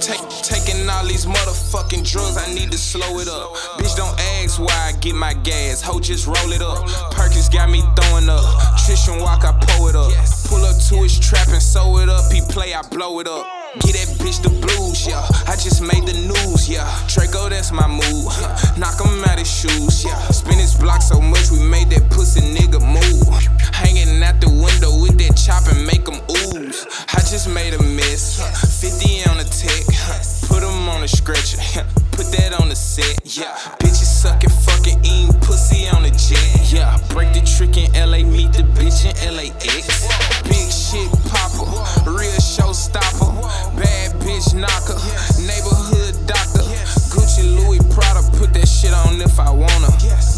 Take, taking all these motherfucking drugs, I need to slow it up. Bitch, don't ask why I get my gas. Ho, just roll it up. Perkins got me throwing up. Trishan walk, I pull it up. Pull up to his trap and sew it up. He play, I blow it up. Get that bitch the blues, yeah. I just made the news, yeah. Draco, that's my move. Knock him out his shoes, yeah. Spin his block so much, we made that pussy nigga move. Hanging out the window with that chop and make him ooze. I just made a mess. Set, yeah. Bitches sucking, fucking, eating pussy on the jet, yeah. Break the trick in LA, meet the bitch in LAX. Big shit popper, real showstopper. Bad bitch knocker, neighborhood doctor. Gucci, Louis, Prada, put that shit on if I wanna.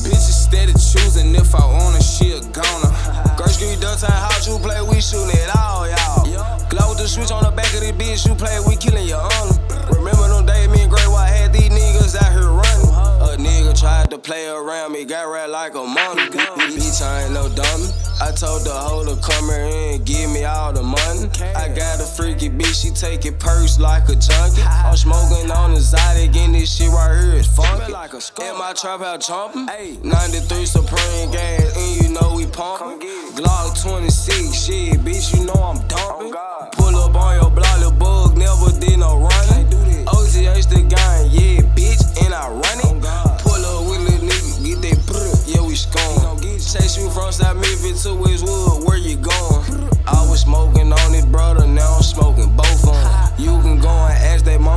Bitches steady choosing if I want her, she a goner. Girl, give me the time, how you play, we shootin' it all, y'all. Glow with the switch on the back of this bitch, you play, we killin' your owner. Play around me, got rat like a mommy. Bitch, I ain't no dummy. I told the hoe to come here and give me all the money. I got a freaky bitch, she take it purse like a junkie. I'm smoking on Zydeco, and this shit right here is funky. In my trap house chomping. 93 Supreme gas, and you know we pumping. Glock 26, shit, bitch, you know I'm dumping. Oh,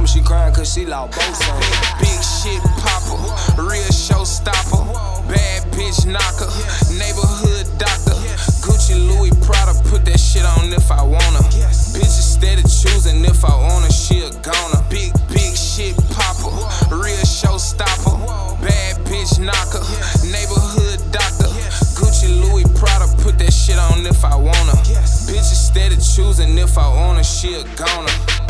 she crying cause she lost both on. Big shit popper, real showstopper. Bad bitch knocker, neighborhood doctor. Gucci, Louis, Prada, put that shit on if I wanna. Bitches steady choosing if I her, she a goner. Big, big shit popper, real showstopper. Bad bitch knocker, neighborhood doctor. Gucci, Louis, Prada, put that shit on if I wanna. Bitches steady choosing if I her, she a goner.